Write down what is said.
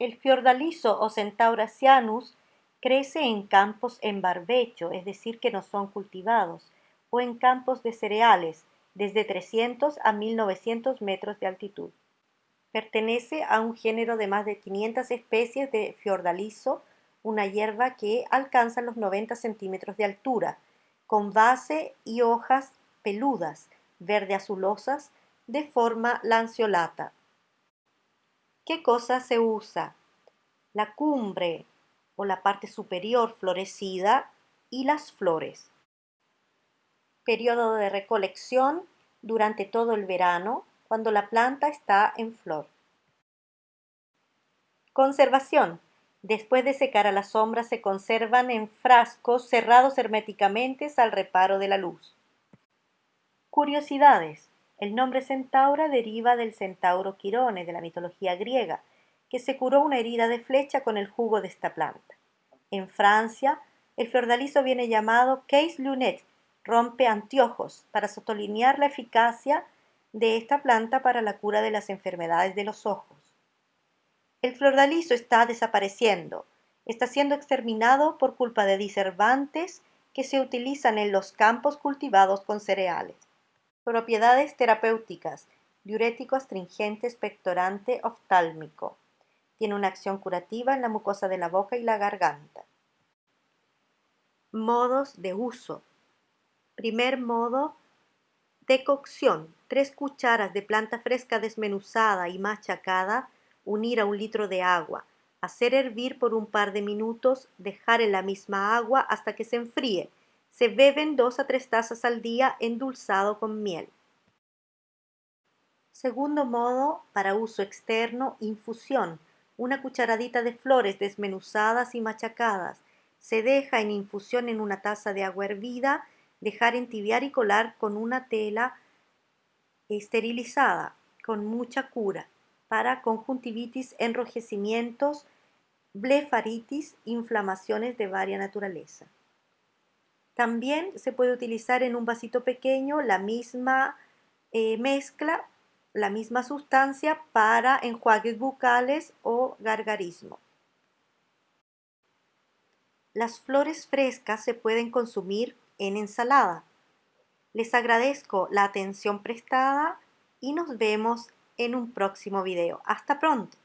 El fiordaliso o centaurasianus crece en campos en barbecho, es decir, que no son cultivados, o en campos de cereales, desde 300 a 1900 metros de altitud. Pertenece a un género de más de 500 especies de fiordaliso, una hierba que alcanza los 90 centímetros de altura, con base y hojas peludas, verde azulosas, de forma lanceolata. ¿Qué cosa se usa? La cumbre o la parte superior florecida y las flores. Periodo de recolección durante todo el verano, cuando la planta está en flor. Conservación. Después de secar a la sombra se conservan en frascos cerrados herméticamente al reparo de la luz. Curiosidades. El nombre centaura deriva del centauro Quirone de la mitología griega, que se curó una herida de flecha con el jugo de esta planta. En Francia, el fiordalizo viene llamado case lunet, rompe anteojos, para sotolinear la eficacia de esta planta para la cura de las enfermedades de los ojos. El fiordalizo está desapareciendo, está siendo exterminado por culpa de diservantes que se utilizan en los campos cultivados con cereales. Propiedades terapéuticas. Diurético astringente, expectorante, oftálmico. Tiene una acción curativa en la mucosa de la boca y la garganta. Modos de uso. Primer modo, decocción. Tres cucharas de planta fresca desmenuzada y machacada, unir a un litro de agua. Hacer hervir por un par de minutos, dejar en la misma agua hasta que se enfríe se beben dos a tres tazas al día endulzado con miel. Segundo modo, para uso externo, infusión. Una cucharadita de flores desmenuzadas y machacadas. Se deja en infusión en una taza de agua hervida, dejar entibiar y colar con una tela esterilizada, con mucha cura, para conjuntivitis, enrojecimientos, blefaritis, inflamaciones de varia naturaleza. También se puede utilizar en un vasito pequeño la misma eh, mezcla, la misma sustancia para enjuagues bucales o gargarismo. Las flores frescas se pueden consumir en ensalada. Les agradezco la atención prestada y nos vemos en un próximo video. Hasta pronto.